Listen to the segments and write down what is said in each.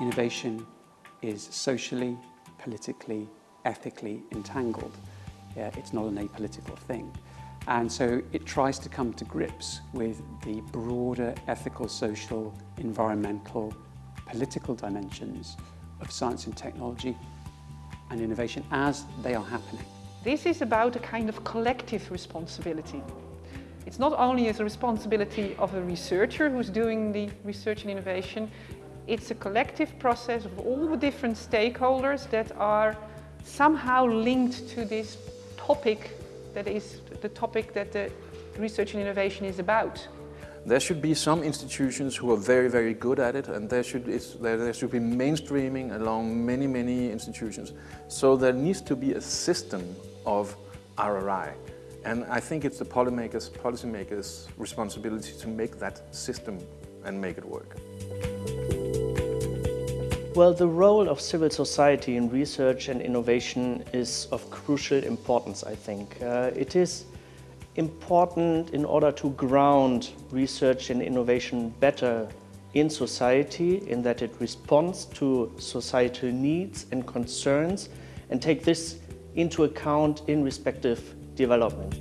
innovation is socially, politically, ethically entangled. Yeah, it's not an apolitical thing. And so it tries to come to grips with the broader ethical, social, environmental, political dimensions of science and technology and innovation as they are happening. This is about a kind of collective responsibility. It's not only as a responsibility of a researcher who's doing the research and innovation, it's a collective process of all the different stakeholders that are somehow linked to this topic that is the topic that the research and innovation is about. There should be some institutions who are very, very good at it and there should, there, there should be mainstreaming along many, many institutions. So there needs to be a system of RRI. And I think it's the policymakers, policymakers' responsibility to make that system and make it work. Well, the role of civil society in research and innovation is of crucial importance, I think. Uh, it is important in order to ground research and innovation better in society, in that it responds to societal needs and concerns and take this into account in respective development.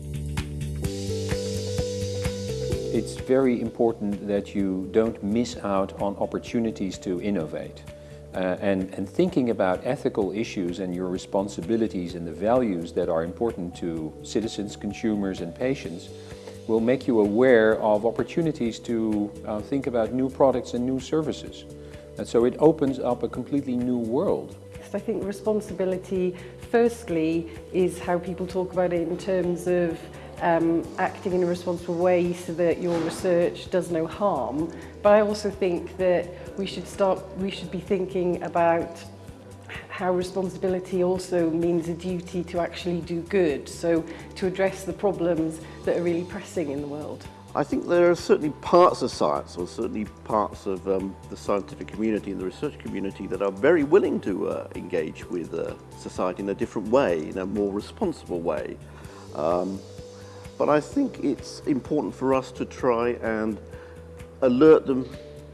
It's very important that you don't miss out on opportunities to innovate. Uh, and, and, thinking about ethical issues and your responsibilities and the values that are important to citizens, consumers and patients will make you aware of opportunities to uh, think about new products and new services. And so it opens up a completely new world. I think responsibility, firstly, is how people talk about it in terms of um, acting in a responsible way so that your research does no harm. But I also think that we should start, we should be thinking about how responsibility also means a duty to actually do good, so to address the problems that are really pressing in the world. I think there are certainly parts of science, or certainly parts of um, the scientific community and the research community that are very willing to uh, engage with uh, society in a different way, in a more responsible way. Um, but I think it's important for us to try and alert them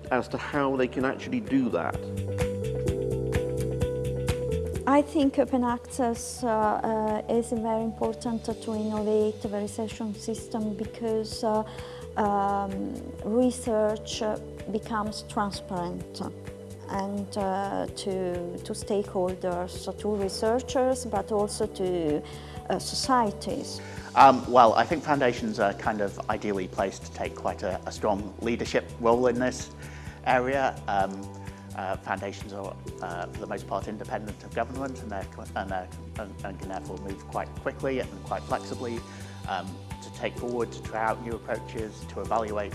as to how they can actually do that. I think open access uh, uh, is very important to innovate the research system because uh, um, research becomes transparent and uh, to, to stakeholders, to researchers, but also to uh, societies. Um, well, I think foundations are kind of ideally placed to take quite a, a strong leadership role in this area. Um, uh, foundations are, uh, for the most part, independent of government and, and, and, and, can therefore move quite quickly and quite flexibly um, to take forward, to try out new approaches, to evaluate.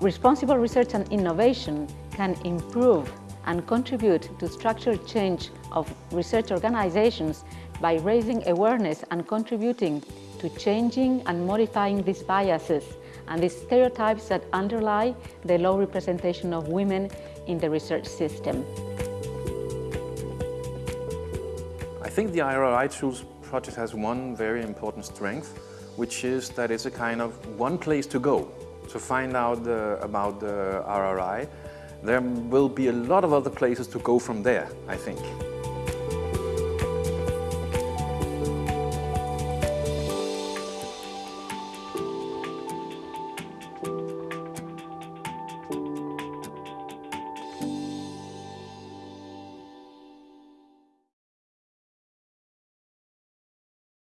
Responsible research and innovation can improve and contribute to structural change of research organizations by raising awareness and contributing to changing and modifying these biases and the stereotypes that underlie the low representation of women in the research system. I think the RRI Tools project has one very important strength, which is that it's a kind of one place to go to find out about the RRI. There will be a lot of other places to go from there, I think.